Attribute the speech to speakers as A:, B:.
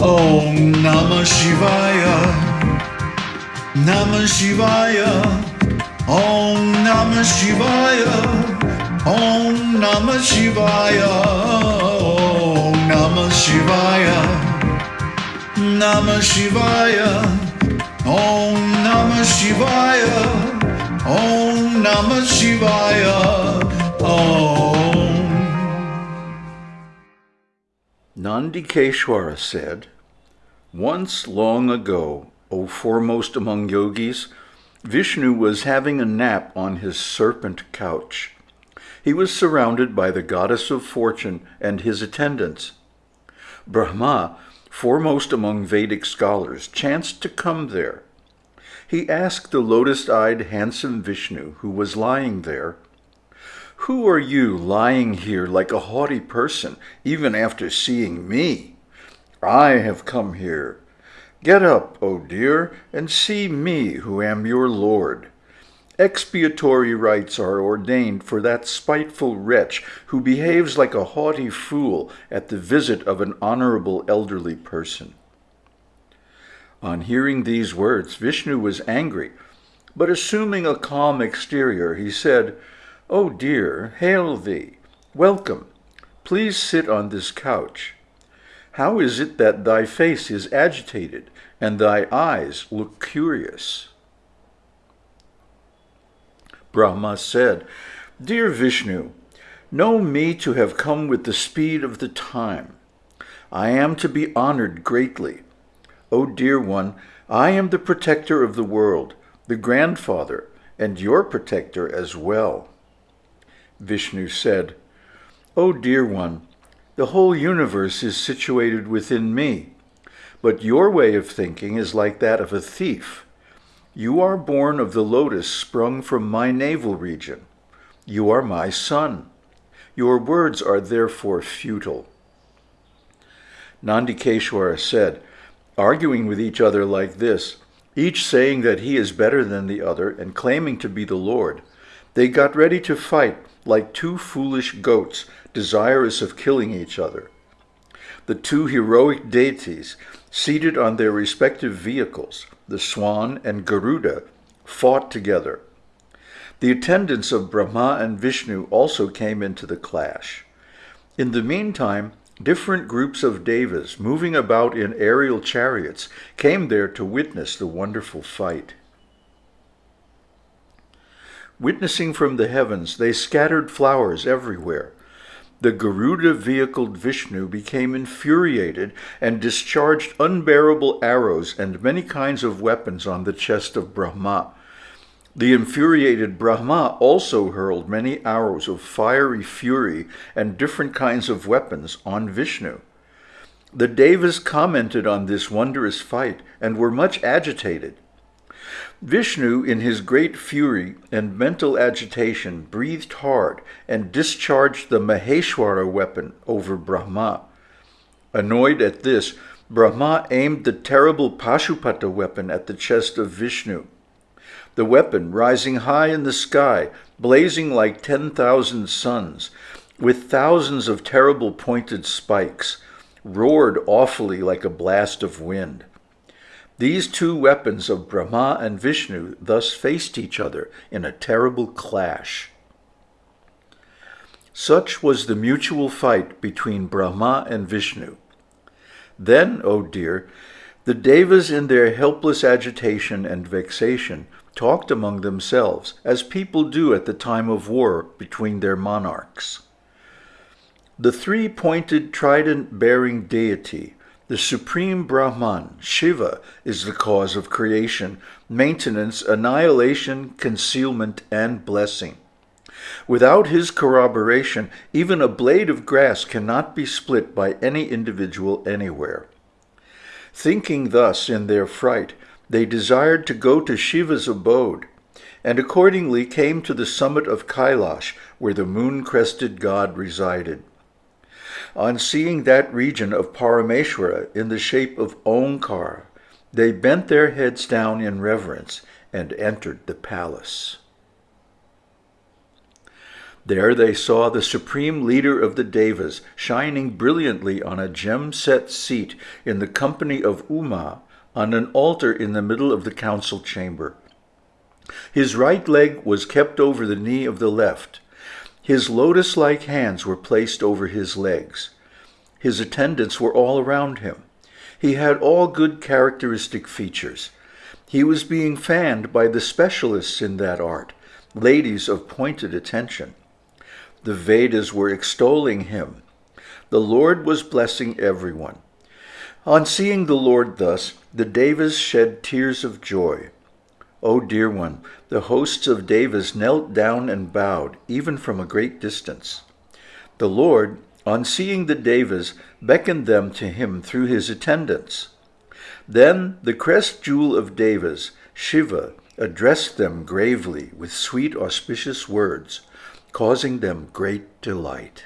A: Om Namah Shivaya. Namah Shivaya. Om Namah Shivaya. Om Namah Shivaya. Om Namah Shivaya. Namah Shivaya. Om Namah Shivaya. Om Namah Shivaya.
B: Nandikeshwara said, Once long ago, O foremost among yogis, Vishnu was having a nap on his serpent couch. He was surrounded by the goddess of fortune and his attendants. Brahma, foremost among Vedic scholars, chanced to come there. He asked the lotus-eyed handsome Vishnu, who was lying there, Who are you lying here like a haughty person, even after seeing me? I have come here. Get up, O dear, and see me who am your lord. Expiatory rites are ordained for that spiteful wretch who behaves like a haughty fool at the visit of an honorable elderly person. On hearing these words, Vishnu was angry, but assuming a calm exterior, he said, O dear, hail thee, welcome, please sit on this couch. How is it that thy face is agitated, and thy eyes look curious? Brahma said, Dear Vishnu, know me to have come with the speed of the time. I am to be honored greatly. O dear one, I am the protector of the world, the grandfather, and your protector as well. Vishnu said, O dear one, the whole universe is situated within me, but your way of thinking is like that of a thief. You are born of the lotus sprung from my navel region. You are my son. Your words are therefore futile. Nandikeshwara said, arguing with each other like this, each saying that he is better than the other and claiming to be the Lord, they got ready to fight like two foolish goats desirous of killing each other. The two heroic deities, seated on their respective vehicles, the swan and Garuda, fought together. The attendants of Brahma and Vishnu also came into the clash. In the meantime, different groups of devas moving about in aerial chariots came there to witness the wonderful fight. Witnessing from the heavens, they scattered flowers everywhere. The Garuda-vehicled Vishnu became infuriated and discharged unbearable arrows and many kinds of weapons on the chest of Brahma. The infuriated Brahma also hurled many arrows of fiery fury and different kinds of weapons on Vishnu. The Devas commented on this wondrous fight and were much agitated. Vishnu, in his great fury and mental agitation, breathed hard and discharged the Maheshwara weapon over Brahma. Annoyed at this, Brahma aimed the terrible Pashupata weapon at the chest of Vishnu. The weapon, rising high in the sky, blazing like 10,000 suns, with thousands of terrible pointed spikes, roared awfully like a blast of wind. These two weapons of Brahma and Vishnu thus faced each other in a terrible clash. Such was the mutual fight between Brahma and Vishnu. Then, O oh dear, the Devas in their helpless agitation and vexation talked among themselves, as people do at the time of war between their monarchs. The three-pointed trident-bearing deity the supreme Brahman, Shiva, is the cause of creation, maintenance, annihilation, concealment, and blessing. Without his corroboration, even a blade of grass cannot be split by any individual anywhere. Thinking thus in their fright, they desired to go to Shiva's abode, and accordingly came to the summit of Kailash, where the moon-crested god resided on seeing that region of Parameshwara in the shape of Omkar, they bent their heads down in reverence and entered the palace. There they saw the supreme leader of the Devas shining brilliantly on a gem-set seat in the company of Uma on an altar in the middle of the council chamber. His right leg was kept over the knee of the left. His lotus-like hands were placed over his legs. His attendants were all around him. He had all good characteristic features. He was being fanned by the specialists in that art, ladies of pointed attention. The Vedas were extolling him. The Lord was blessing everyone. On seeing the Lord thus, the Devas shed tears of joy. O dear one, the hosts of Devas knelt down and bowed, even from a great distance. The Lord, on seeing the Devas, beckoned them to him through his attendants. Then the crest jewel of Devas, Shiva, addressed them gravely with sweet auspicious words causing them great delight.